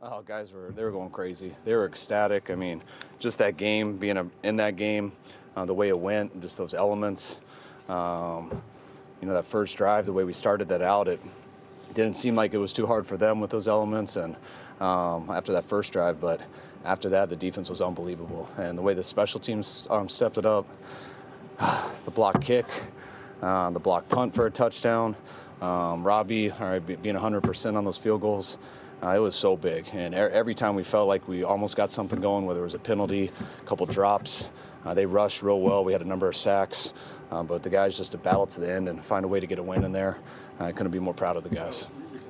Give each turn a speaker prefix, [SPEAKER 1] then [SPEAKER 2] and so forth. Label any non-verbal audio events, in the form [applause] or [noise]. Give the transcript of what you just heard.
[SPEAKER 1] Oh, guys were they were going crazy. They were ecstatic. I mean, just that game, being a, in that game, uh, the way it went, just those elements. Um, you know, that first drive, the way we started that out, it didn't seem like it was too hard for them with those elements. And um, after that first drive, but after that, the defense was unbelievable. And the way the special teams um, stepped it up, [sighs] the block kick, uh, the block punt for a touchdown, um, Robbie all right, being 100% on those field goals. Uh, it was so big, and every time we felt like we almost got something going, whether it was a penalty, a couple drops, uh, they rushed real well. We had a number of sacks, um, but the guys just to battle to the end and find a way to get a win in there. I couldn't be more proud of the guys.